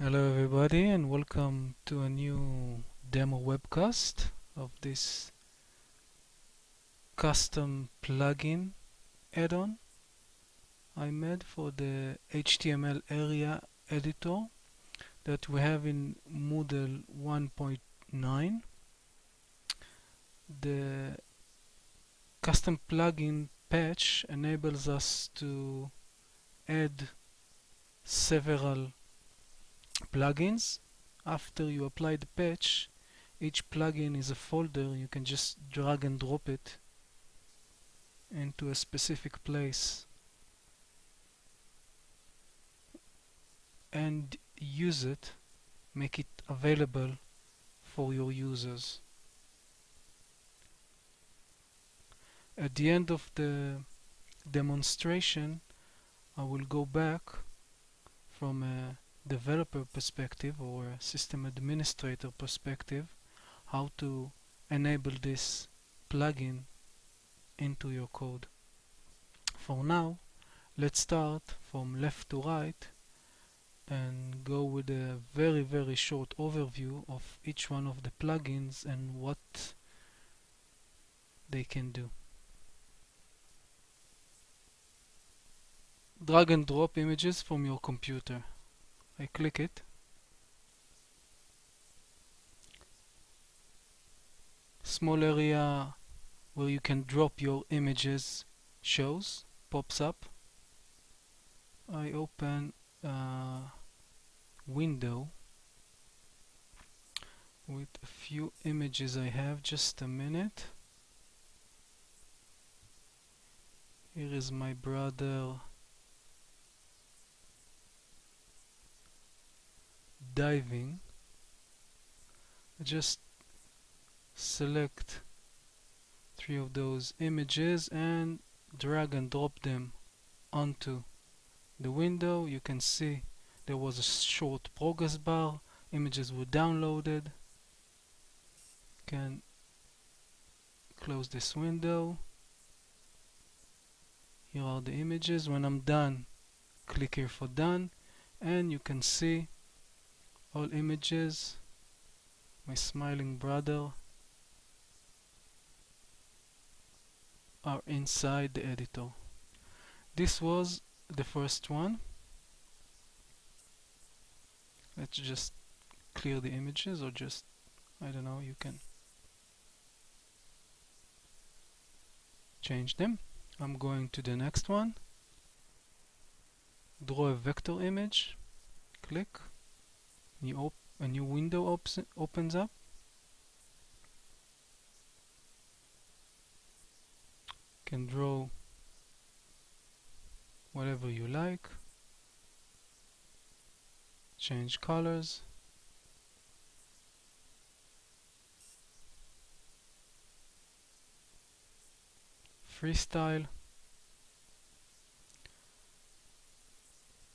Hello everybody and welcome to a new demo webcast of this custom plugin add-on I made for the HTML area editor that we have in Moodle 1.9 the custom plugin patch enables us to add several plugins. After you apply the patch each plugin is a folder. You can just drag and drop it into a specific place. And use it. Make it available for your users. At the end of the demonstration I will go back from a developer perspective or system administrator perspective how to enable this plugin into your code. For now let's start from left to right and go with a very very short overview of each one of the plugins and what they can do. Drag and drop images from your computer. I click it. Small area where you can drop your images shows pops up. I open a window with a few images I have. Just a minute. Here is my brother diving just select three of those images and drag and drop them onto the window. You can see there was a short progress bar. Images were downloaded. Can close this window. Here are the images. When I'm done click here for done. And you can see all images my smiling brother are inside the editor. This was the first one. Let's just clear the images or just I don't know you can change them. I'm going to the next one. Draw a vector image. Click op a new window op opens up. Can draw whatever you like. Change colors. Freestyle.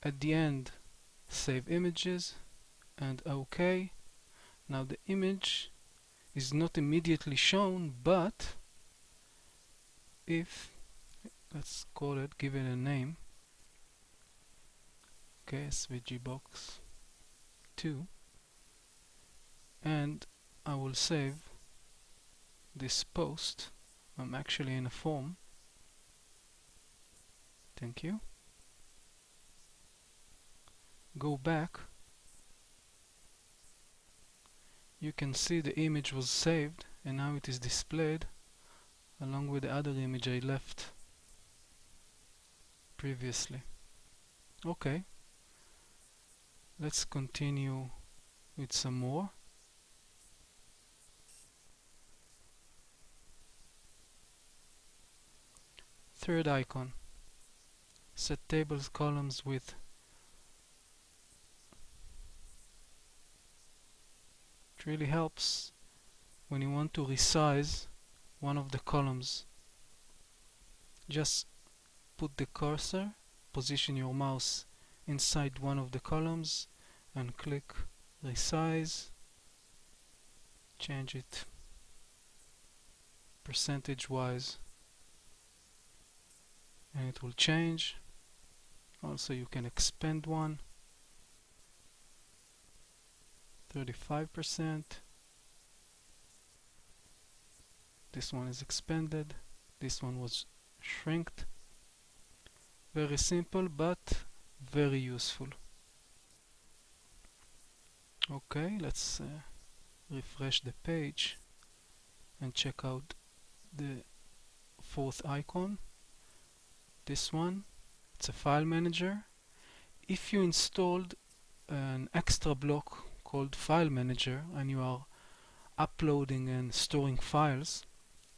At the end save images and OK. Now the image is not immediately shown but if let's call it give it a name okay SVG box 2 and I will save this post. I'm actually in a form. Thank you. Go back you can see the image was saved and now it is displayed along with the other image I left previously. Okay. Let's continue with some more. Third icon. Set tables columns with really helps when you want to resize one of the columns. Just put the cursor position your mouse inside one of the columns and click resize. Change it percentage wise and it will change. Also you can expand one 35% this one is expanded. This one was shrinked. Very simple but very useful. Okay let's uh, refresh the page and check out the fourth icon. This one it's a file manager. If you installed an extra block called file manager and you are uploading and storing files.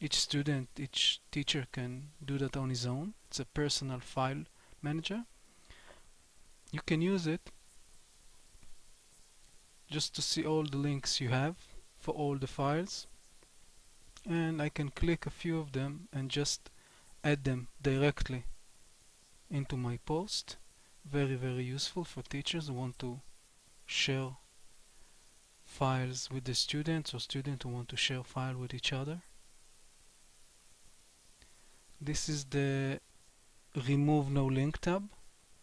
Each student each teacher can do that on his own. It's a personal file manager. You can use it just to see all the links you have for all the files. And I can click a few of them and just add them directly into my post. Very very useful for teachers who want to share files with the students or students who want to share file with each other. This is the remove no link tab.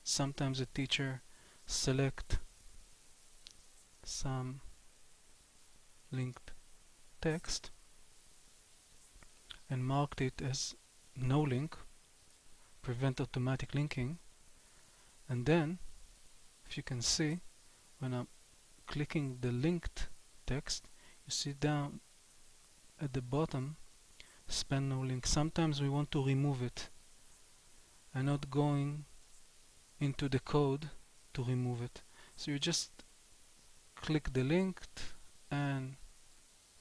Sometimes a teacher select some linked text and marked it as no link prevent automatic linking. And then if you can see when I'm clicking the linked text you see down at the bottom span no link. Sometimes we want to remove it. And not going into the code to remove it. So you just click the linked and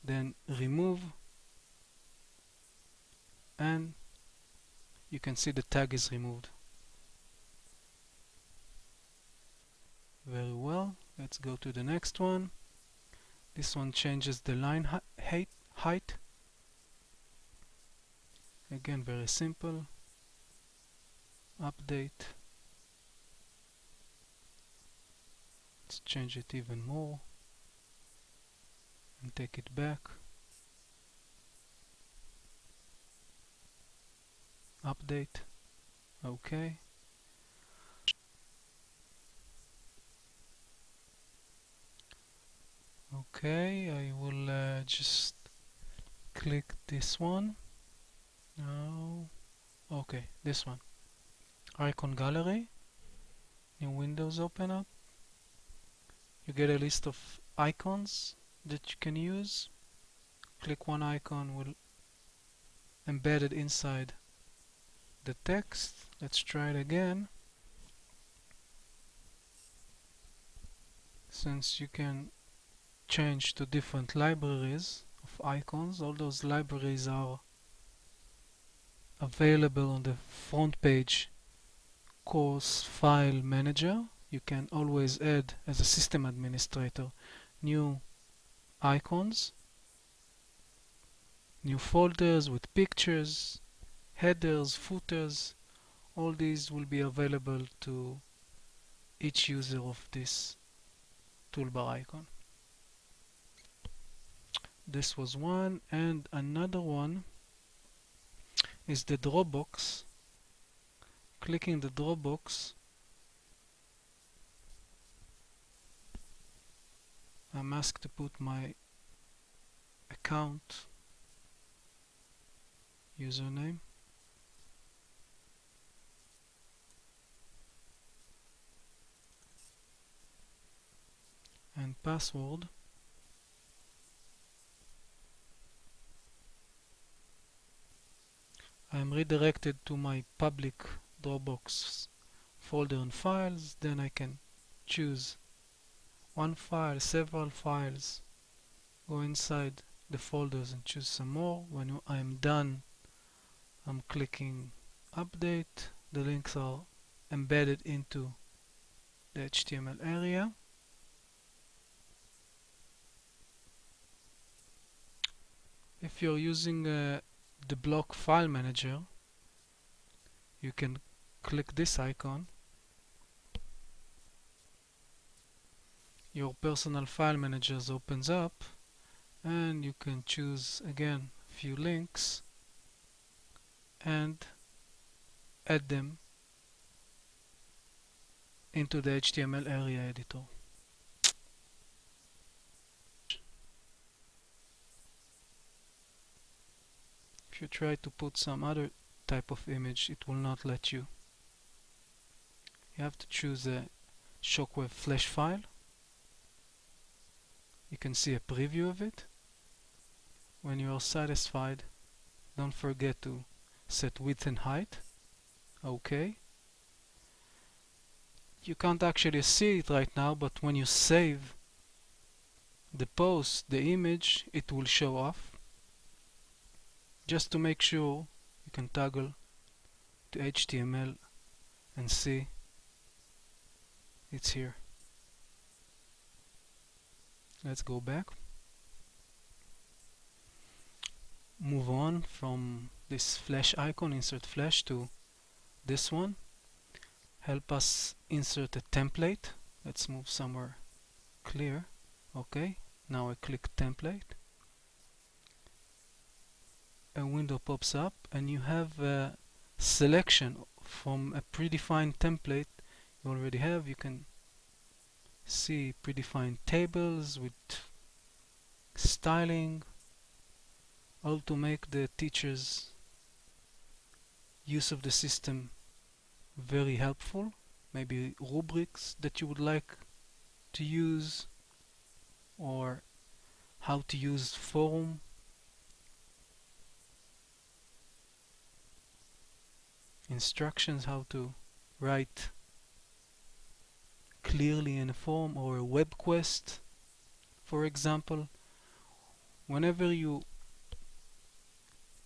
then remove. And you can see the tag is removed. Very well let's go to the next one. This one changes the line height height. Again very simple. Update. Let's change it even more and take it back. Update. Okay okay I will uh, just click this one. No okay this one. Icon gallery. New windows open up. You get a list of icons that you can use. Click one icon will embed it inside the text. Let's try it again. Since you can change to different libraries of icons. All those libraries are available on the front page course file manager. You can always add as a system administrator new icons new folders with pictures headers footers. All these will be available to each user of this toolbar icon this was one and another one is the Dropbox clicking the Dropbox I'm asked to put my account username. And password I am redirected to my public Dropbox folder and files. Then I can choose one file, several files go inside the folders and choose some more. When I'm done I'm clicking update. The links are embedded into the HTML area. If you're using uh, the block file manager you can click this icon. Your personal file managers opens up and you can choose again a few links and add them into the HTML area editor you try to put some other type of image it will not let you. You have to choose a shockwave flash file. You can see a preview of it. When you are satisfied don't forget to set width and height. Okay you can't actually see it right now but when you save the post the image it will show off just to make sure you can toggle to HTML and see it's here. Let's go back. Move on from this flash icon insert flash to this one. Help us insert a template. Let's move somewhere clear. Okay now I click template a window pops up and you have a selection from a predefined template you already have. You can see predefined tables with styling all to make the teachers use of the system very helpful. Maybe rubrics that you would like to use or how to use forum instructions how to write clearly in a form or a web quest. For example whenever you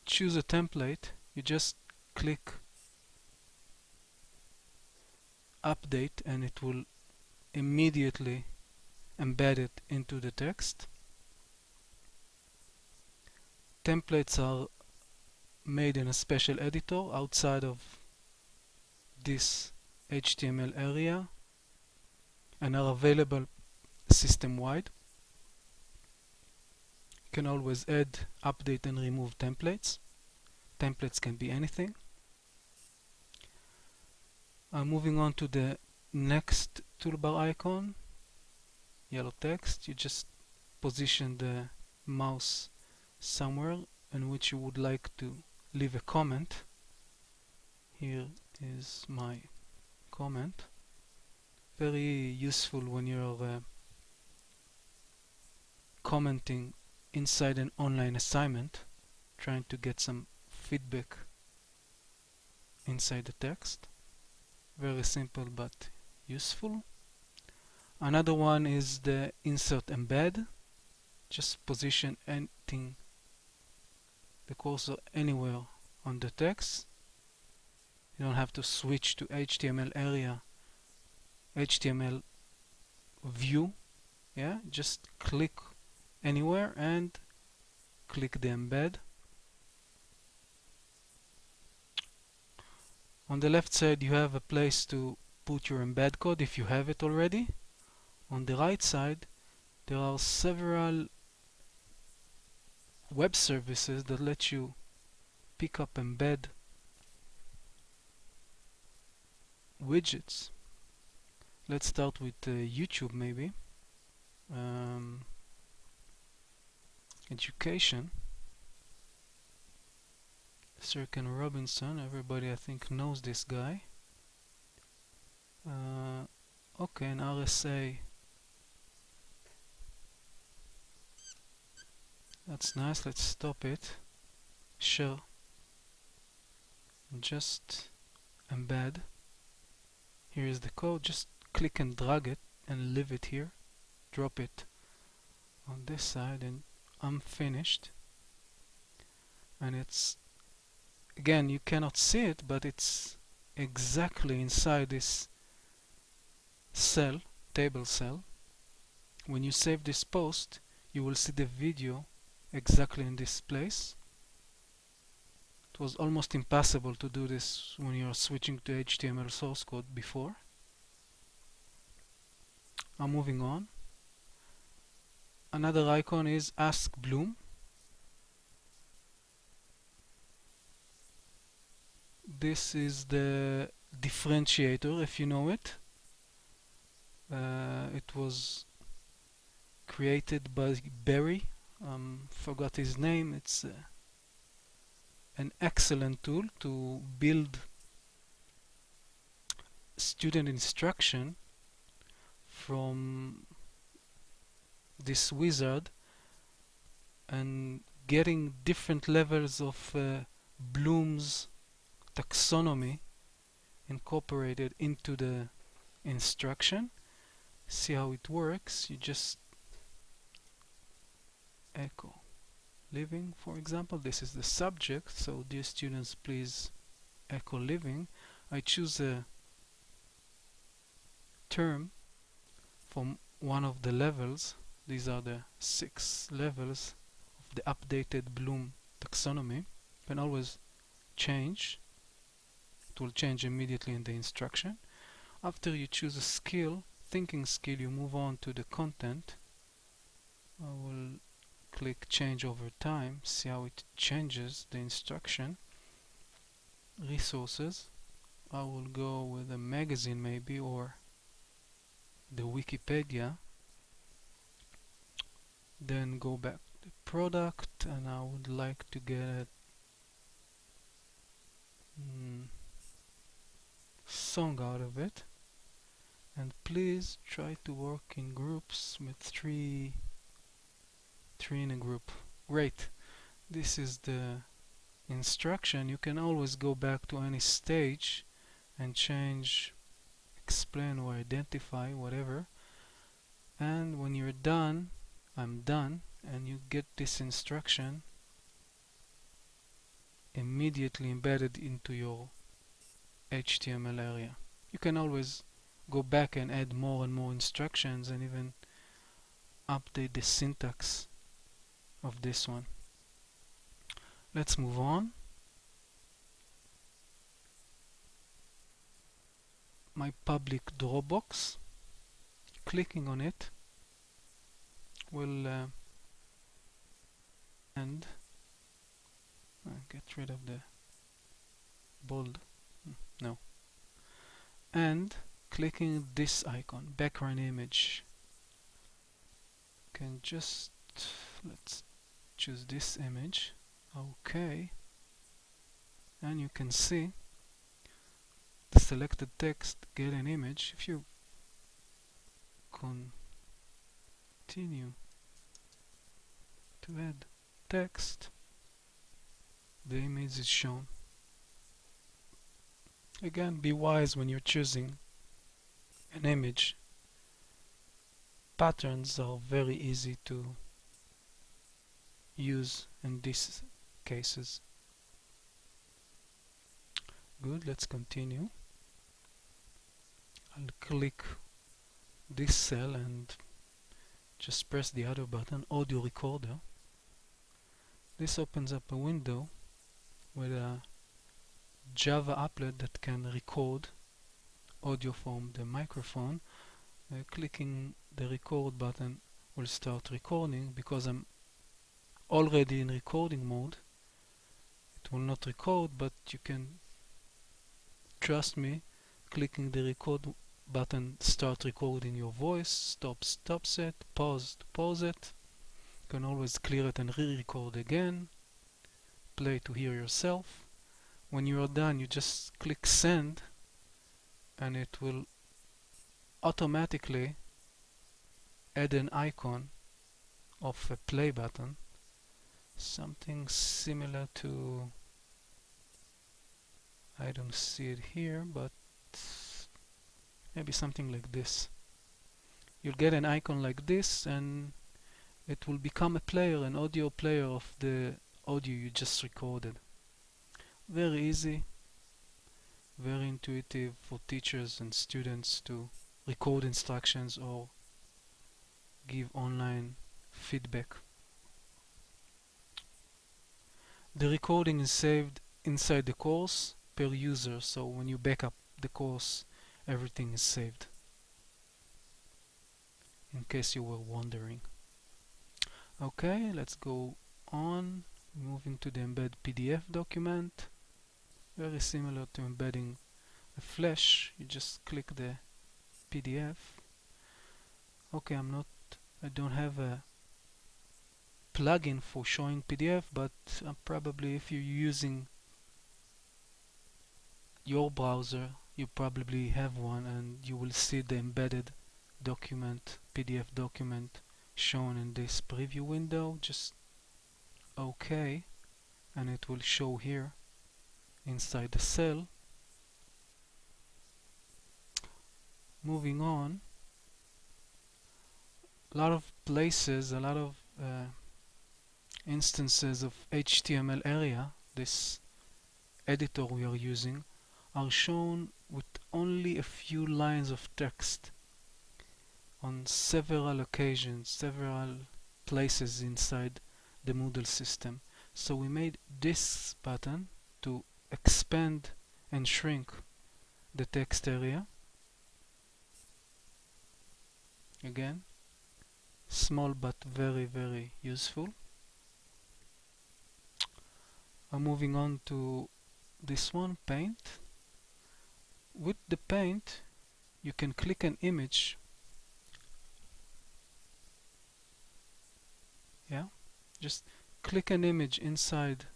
choose a template you just click update and it will immediately embed it into the text. Templates are made in a special editor outside of this HTML area and are available system-wide. You can always add, update and remove templates. Templates can be anything. I'm moving on to the next toolbar icon, yellow text, you just position the mouse somewhere in which you would like to leave a comment. Here is my comment. Very useful when you're uh, commenting inside an online assignment trying to get some feedback inside the text. Very simple but useful. Another one is the insert embed. Just position anything the cursor anywhere on the text you don't have to switch to HTML area. HTML view yeah? Just click anywhere and click the embed. On the left side you have a place to put your embed code if you have it already. On the right side there are several web services that let you pick up embed widgets. Let's start with uh, YouTube maybe. Um, education. Sir Ken Robinson everybody I think knows this guy. Uh, okay an RSA that's nice let's stop it. Share just embed here is the code. Just click and drag it and leave it here. Drop it on this side and I'm finished. And it's again you cannot see it but it's exactly inside this cell table cell. When you save this post you will see the video exactly in this place it was almost impossible to do this when you're switching to HTML source code before I'm moving on. Another icon is Ask Bloom. This is the differentiator if you know it. Uh, it was created by Barry. Um, forgot his name. It's a an excellent tool to build student instruction from this wizard and getting different levels of uh, Bloom's taxonomy incorporated into the instruction. See how it works. You just echo living for example this is the subject so dear students please echo living. I choose a term from one of the levels. These are the six levels of the updated Bloom taxonomy. You can always change. It will change immediately in the instruction. After you choose a skill thinking skill you move on to the content. I will click change over time see how it changes the instruction. Resources. I will go with a magazine maybe or the Wikipedia. Then go back to product and I would like to get mm, song out of it. And please try to work in groups with three three in a group. Great. This is the instruction. You can always go back to any stage and change explain or identify whatever. And when you're done I'm done and you get this instruction immediately embedded into your HTML area. You can always go back and add more and more instructions and even update the syntax of this one. Let's move on. My public Dropbox. clicking on it will uh, and uh, get rid of the bold hmm, no. And clicking this icon background image. Can just let's choose this image. Okay. And you can see the selected text get an image. If you continue to add text the image is shown. Again be wise when you're choosing an image. Patterns are very easy to use in these cases. Good let's continue. I'll click this cell and just press the other button audio recorder. This opens up a window with a Java applet that can record audio from the microphone. Uh, clicking the record button will start recording because I'm already in recording mode. It will not record but you can trust me clicking the record button start recording your voice stop stops it pause pause it. You can always clear it and re-record again. Play to hear yourself. When you are done you just click send and it will automatically add an icon of a play button something similar to I don't see it here but maybe something like this. You'll get an icon like this and it will become a player an audio player of the audio you just recorded. Very easy very intuitive for teachers and students to record instructions or give online feedback the recording is saved inside the course per user so when you back up the course everything is saved. In case you were wondering. Okay let's go on. Moving to the embed PDF document. Very similar to embedding a flash. You just click the PDF okay I'm not I don't have a plugin for showing PDF but uh, probably if you're using your browser you probably have one and you will see the embedded document PDF document shown in this preview window. Just OK and it will show here inside the cell. Moving on. A lot of places a lot of uh, instances of HTML area this editor we are using are shown with only a few lines of text on several occasions, several places inside the Moodle system. So we made this button to expand and shrink the text area. Again, small but very very useful. I'm moving on to this one, paint. With the paint you can click an image. Yeah just click an image inside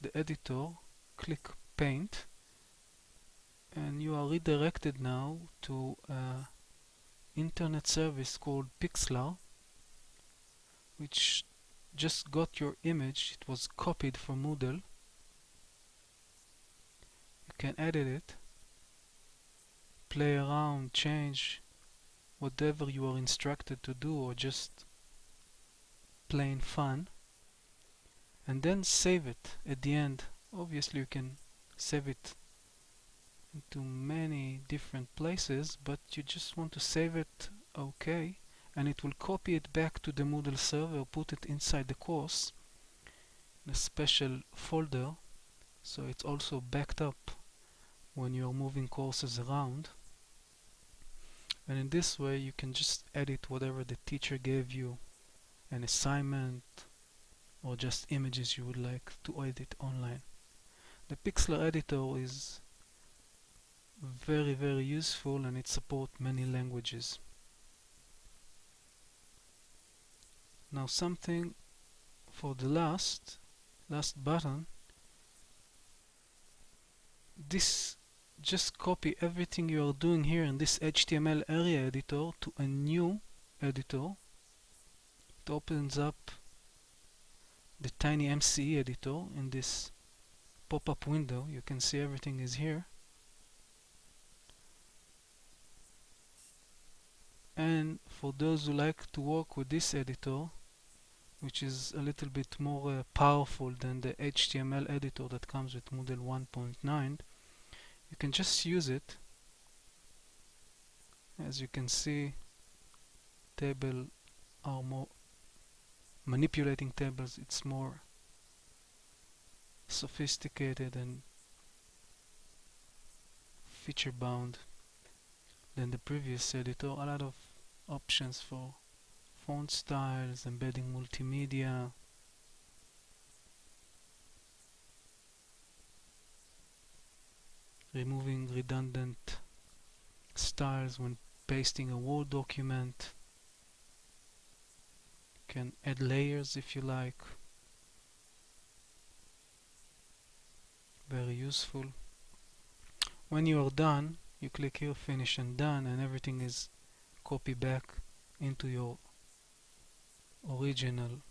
the editor click paint and you are redirected now to an internet service called Pixlr which just got your image. It was copied from Moodle can edit it play around, change whatever you are instructed to do or just plain fun and then save it. At the end obviously you can save it into many different places but you just want to save it okay and it will copy it back to the Moodle server put it inside the course in a special folder so it's also backed up when you're moving courses around. And in this way you can just edit whatever the teacher gave you an assignment or just images you would like to edit online. The Pixlr editor is very very useful and it supports many languages. Now something for the last last button. This just copy everything you are doing here in this HTML area editor to a new editor. It opens up the tiny MCE editor in this pop-up window. You can see everything is here. And for those who like to work with this editor which is a little bit more uh, powerful than the HTML editor that comes with Moodle 1.9 you can just use it. As you can see table are more manipulating tables it's more sophisticated and feature bound than the previous editor. A lot of options for font styles embedding multimedia removing redundant styles when pasting a Word document. You can add layers if you like. Very useful. When you are done you click here finish and done and everything is copied back into your original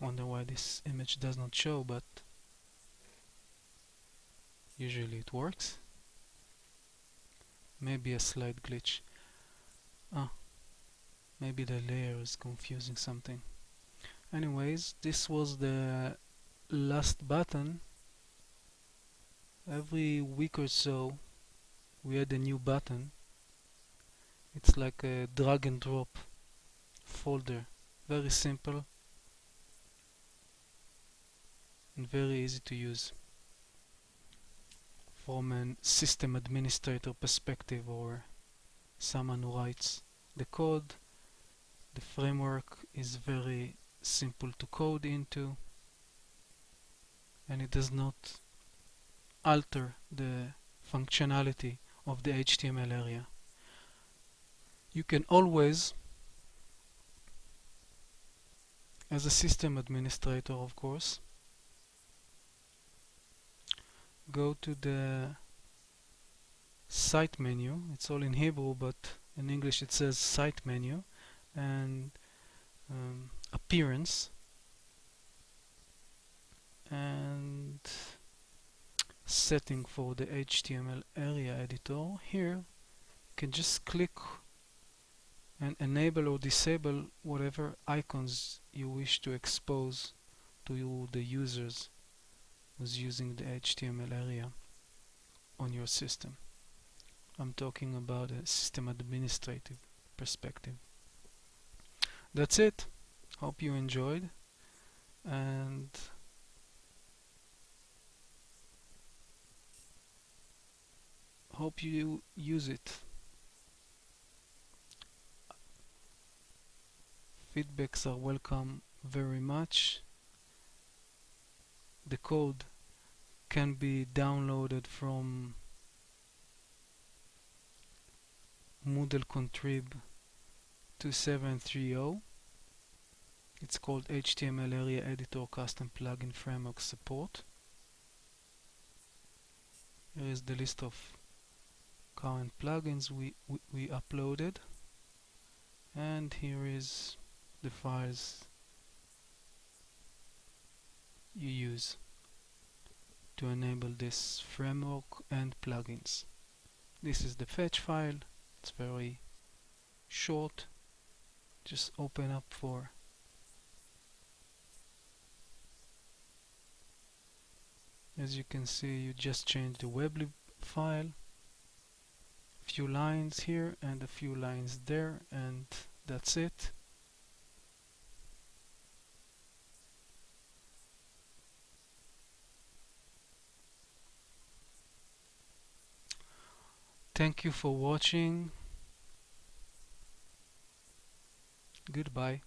wonder why this image does not show but usually it works. Maybe a slight glitch. Ah maybe the layer is confusing something. Anyways this was the last button. Every week or so we add a new button. It's like a drag and drop folder. Very simple and very easy to use from a system administrator perspective or someone who writes the code. The framework is very simple to code into and it does not alter the functionality of the HTML area. You can always as a system administrator of course go to the site menu. It's all in Hebrew but in English it says site menu and um, appearance. And setting for the HTML area editor. Here you can just click and enable or disable whatever icons you wish to expose to the users who's using the HTML area on your system. I'm talking about a system administrative perspective. That's it. Hope you enjoyed and hope you use it. Feedbacks are welcome very much. The code can be downloaded from Moodle Contrib 2730 it's called HTML Area Editor Custom Plugin Framework Support. Here is the list of current plugins we, we, we uploaded. And here is the files you use to enable this framework and plugins. This is the fetch file. It's very short. Just open up for as you can see you just change the weblib file. A few lines here and a few lines there and that's it Thank you for watching. Goodbye.